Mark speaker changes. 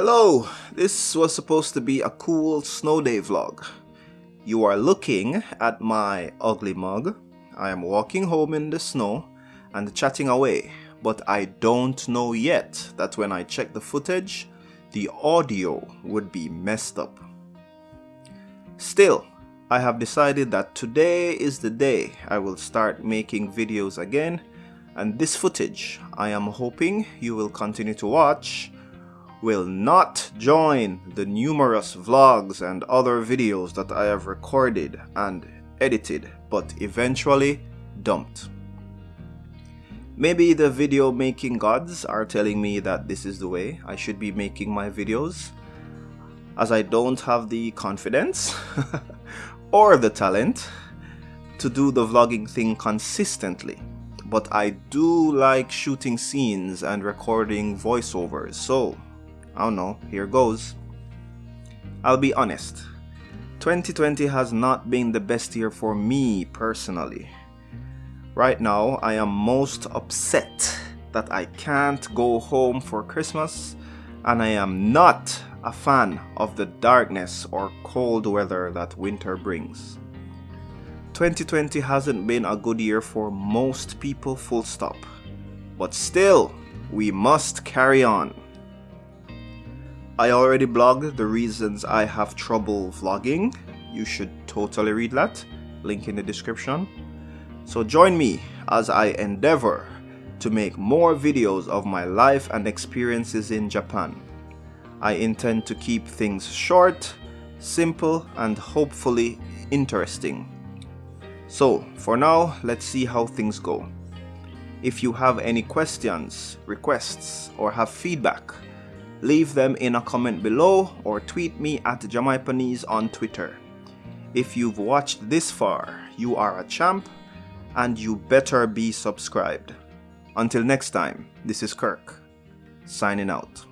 Speaker 1: Hello, this was supposed to be a cool snow day vlog. You are looking at my ugly mug. I am walking home in the snow and chatting away, but I don't know yet that when I check the footage, the audio would be messed up. Still, I have decided that today is the day I will start making videos again and this footage I am hoping you will continue to watch will not join the numerous vlogs and other videos that I have recorded and edited but eventually dumped. Maybe the video making gods are telling me that this is the way I should be making my videos as I don't have the confidence or the talent to do the vlogging thing consistently but I do like shooting scenes and recording voiceovers so I don't know, here goes. I'll be honest, 2020 has not been the best year for me personally. Right now, I am most upset that I can't go home for Christmas and I am not a fan of the darkness or cold weather that winter brings. 2020 hasn't been a good year for most people full stop. But still, we must carry on. I already blogged the reasons I have trouble vlogging. You should totally read that. Link in the description. So join me as I endeavor to make more videos of my life and experiences in Japan. I intend to keep things short, simple, and hopefully interesting. So, for now, let's see how things go. If you have any questions, requests, or have feedback, Leave them in a comment below or tweet me at Jamaipanese on Twitter. If you've watched this far, you are a champ and you better be subscribed. Until next time, this is Kirk, signing out.